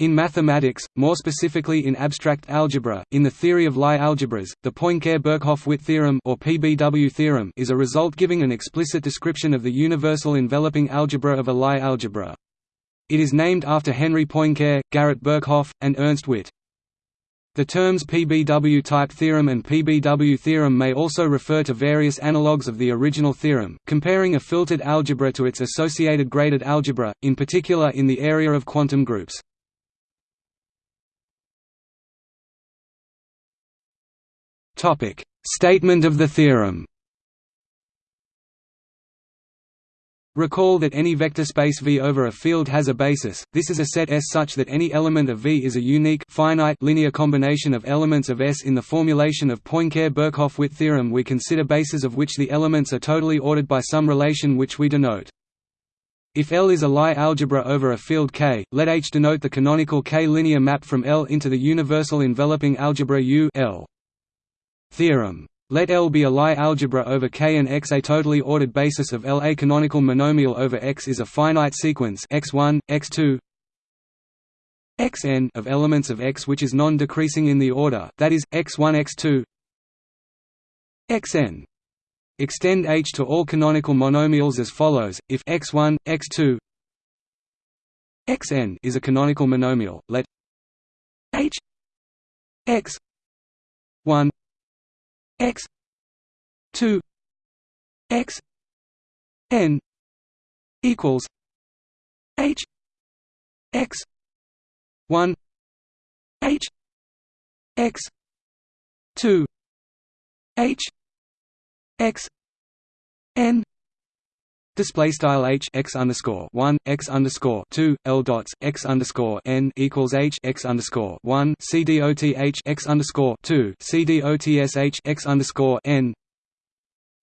In mathematics, more specifically in abstract algebra, in the theory of Lie algebras, the Poincare-Birkhoff-Witt theorem or PBW theorem is a result giving an explicit description of the universal enveloping algebra of a Lie algebra. It is named after Henri Poincare, Garrett Birkhoff, and Ernst Witt. The terms PBW-type theorem and PBW theorem may also refer to various analogues of the original theorem, comparing a filtered algebra to its associated graded algebra, in particular in the area of quantum groups. Topic: Statement of the theorem. Recall that any vector space V over a field has a basis. This is a set S such that any element of V is a unique finite linear combination of elements of S. In the formulation of Poincare-Birkhoff-Witt theorem, we consider bases of which the elements are totally ordered by some relation which we denote. If L is a Lie algebra over a field K, let H denote the canonical K linear map from L into the universal enveloping algebra U L. Theorem. Let L be a Lie algebra over K and X. A totally ordered basis of L. A canonical monomial over X is a finite sequence x1, x2, xn of elements of X which is non-decreasing in the order, that is, x1 x2 xn. Extend H to all canonical monomials as follows, if x1, x2 xn is a canonical monomial, let H x 1 x 2 x n equals h x 1 h x 2 h x n Display style h x underscore one x underscore two l dots x underscore n equals h x underscore one c d o t h x underscore two c d o t s h x underscore n.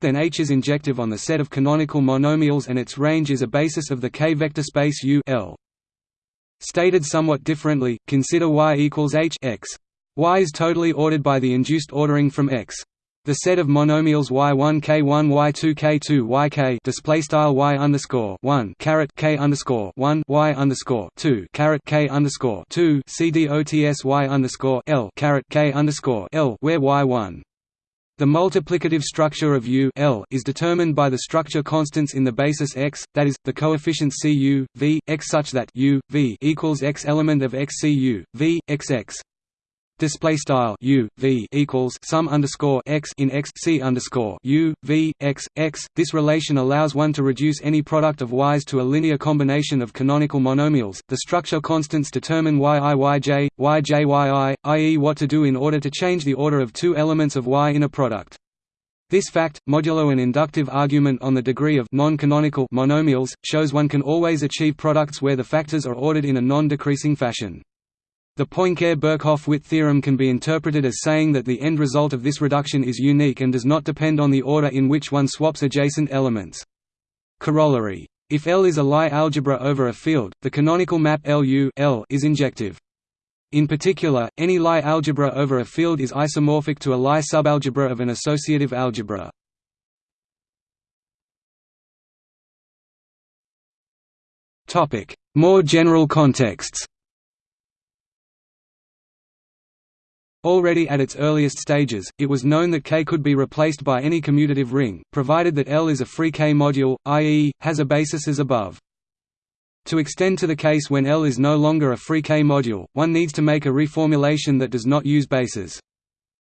Then H is injective on the set of canonical monomials, and its range is a basis of the K vector space U L. Stated somewhat differently, consider Y equals H x. Y is totally ordered by the induced ordering from X. The set of monomials y1 k1 y2 k2 yk display style y underscore 1 caret k underscore 1 y underscore 2 caret k underscore 2 cdots y underscore l caret k underscore l where y1 the multiplicative structure of U L is determined by the structure constants in the basis x, that is, the coefficients Cu, v, x such that U, v equals x element of x Cu, v, xx display style u v equals sum underscore x in x c underscore u v x x. This relation allows one to reduce any product of y's to a linear combination of canonical monomials. The structure constants determine yi yj, yj yi, i.e., what to do in order to change the order of two elements of y in a product. This fact, modulo an inductive argument on the degree of monomials, shows one can always achieve products where the factors are ordered in a non-decreasing fashion. The Poincare-Birkhoff-Witt theorem can be interpreted as saying that the end result of this reduction is unique and does not depend on the order in which one swaps adjacent elements. Corollary. If L is a Lie algebra over a field, the canonical map LU L is injective. In particular, any Lie algebra over a field is isomorphic to a Lie subalgebra of an associative algebra. More general contexts Already at its earliest stages, it was known that K could be replaced by any commutative ring, provided that L is a free K module, i.e., has a basis as above. To extend to the case when L is no longer a free K module, one needs to make a reformulation that does not use bases.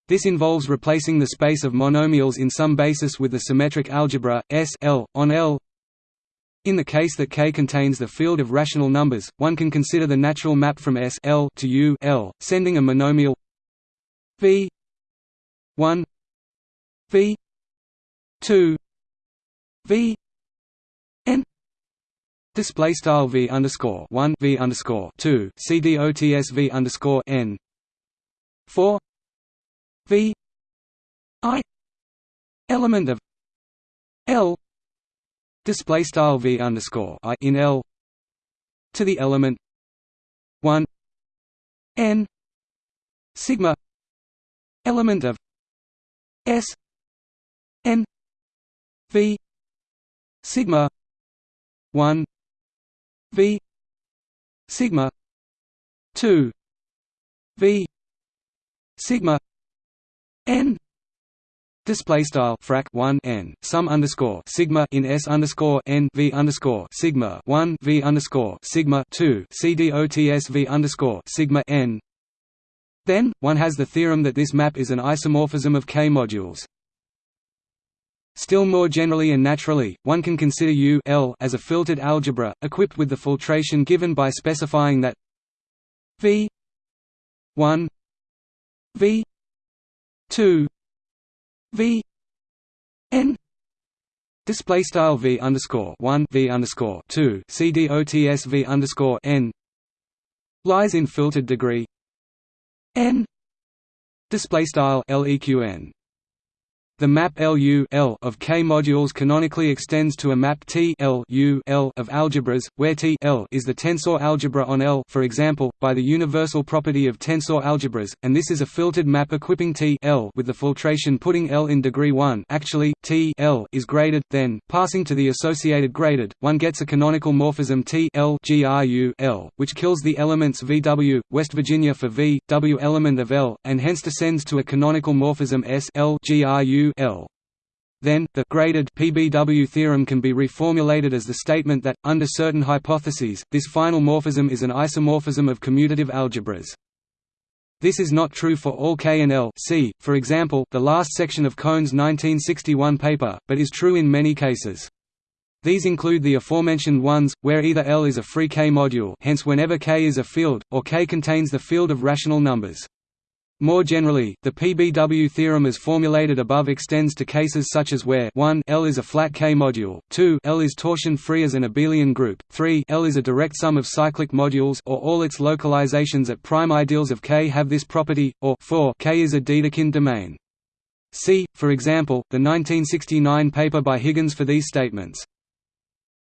This involves replacing the space of monomials in some basis with the symmetric algebra, S L, on L. In the case that K contains the field of rational numbers, one can consider the natural map from S L to U L, sending a monomial V one V two V N Display style V underscore one V underscore two C D O T S V underscore N four V I element of L display style V underscore I in L to the element one N sigma element of S n V sigma 1 V sigma 2 v sigma n. Display style frac 1 n sum underscore sigma in s underscore n v underscore sigma 1 v underscore sigma 2 cdots v underscore sigma n then one has the theorem that this map is an isomorphism of k modules. Still more generally and naturally, one can consider U L as a filtered algebra, equipped with the filtration given by specifying that V 1 V 2 V N display style V underscore 1 V underscore 2 CDOTS V underscore N lies in filtered degree N. Display style LEQN the map LU L of K modules canonically extends to a map T L U L of algebras, where T L is the tensor algebra on L for example, by the universal property of tensor algebras, and this is a filtered map equipping T L with the filtration putting L in degree 1 actually, T L is graded, then, passing to the associated graded, one gets a canonical morphism T L GRU L, which kills the elements VW, West Virginia for V, W element of L, and hence descends to a canonical morphism S L GRU L. Then, the graded PBW theorem can be reformulated as the statement that, under certain hypotheses, this final morphism is an isomorphism of commutative algebras. This is not true for all K and L see, for example, the last section of Cohn's 1961 paper, but is true in many cases. These include the aforementioned ones, where either L is a free K module hence whenever K is a field, or K contains the field of rational numbers. More generally, the PBW theorem as formulated above extends to cases such as where 1 L is a flat K-module, 2 L is torsion-free as an abelian group, 3 L is a direct sum of cyclic modules or all its localizations at prime ideals of K have this property, or 4 K is a Dedekind domain. See, for example, the 1969 paper by Higgins for these statements.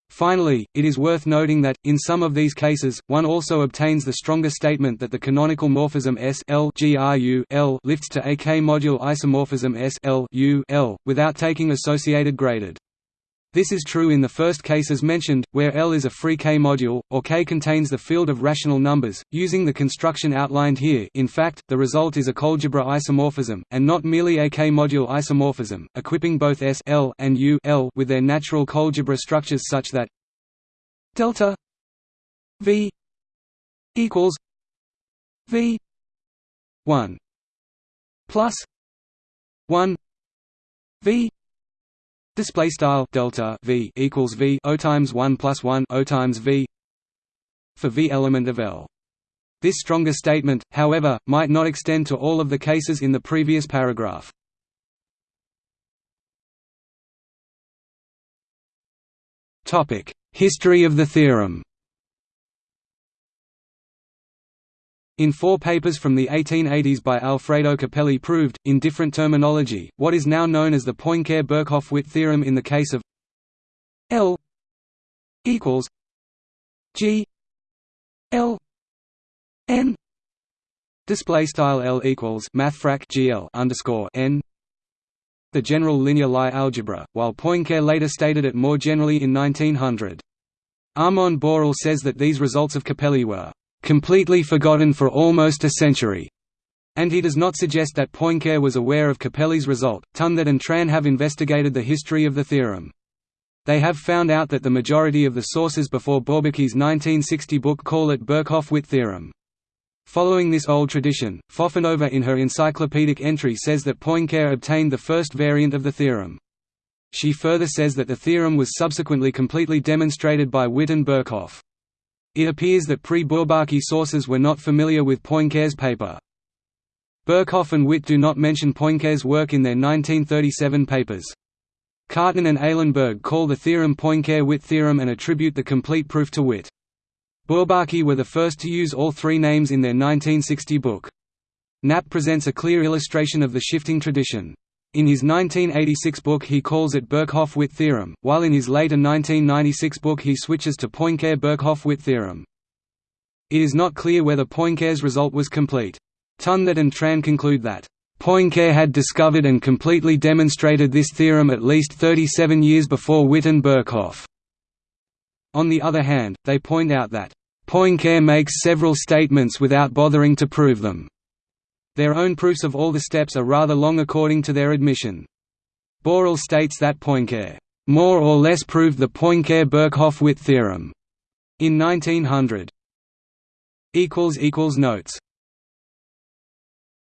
Finally, it is worth noting that, in some of these cases, one also obtains the stronger statement that the canonical morphism S L GRU L lifts to a K-module isomorphism S L U L, without taking associated graded. This is true in the first cases mentioned, where L is a free K-module, or K contains the field of rational numbers, using the construction outlined here. In fact, the result is a coalgebra isomorphism, and not merely a K-module isomorphism, equipping both S L and U L with their natural coalgebra structures such that delta V equals V 1 plus 1 V Display style delta v equals v o times one plus one o times v for v element of L. This stronger statement, however, might not extend to all of the cases in the previous paragraph. History of the theorem. In four papers from the 1880s by Alfredo Capelli proved, in different terminology, what is now known as the Poincare-Birkhoff-Witt theorem in the case of L equals G L N display style L equals mathfrak GL underscore N the general linear Lie algebra, while Poincare later stated it more generally in 1900. Armand Borel says that these results of Capelli were completely forgotten for almost a century, and he does not suggest that Poincare was aware of Capelli's result. Ton-That and Tran have investigated the history of the theorem. They have found out that the majority of the sources before Bourbaki's 1960 book call it Birkhoff-Witt theorem. Following this old tradition, Fofanova in her encyclopedic entry says that Poincare obtained the first variant of the theorem. She further says that the theorem was subsequently completely demonstrated by Witt and Birkhoff. It appears that pre-Bourbaki sources were not familiar with Poincare's paper. Birkhoff and Witt do not mention Poincare's work in their 1937 papers. Cartan and Eilenberg call the theorem Poincare-Witt theorem and attribute the complete proof to Witt. Bourbaki were the first to use all three names in their 1960 book. Knapp presents a clear illustration of the shifting tradition. In his 1986 book he calls it Birkhoff-Witt theorem, while in his later 1996 book he switches to Poincare-Birkhoff-Witt theorem. It is not clear whether Poincare's result was complete. Ton-That and Tran conclude that, "...Poincare had discovered and completely demonstrated this theorem at least 37 years before Witt and Birkhoff." On the other hand, they point out that, Poincare makes several statements without bothering to prove them. Their own proofs of all the steps are rather long according to their admission. Borel states that Poincare more or less proved the Poincare-Birkhoff-Witt theorem in 1900. Notes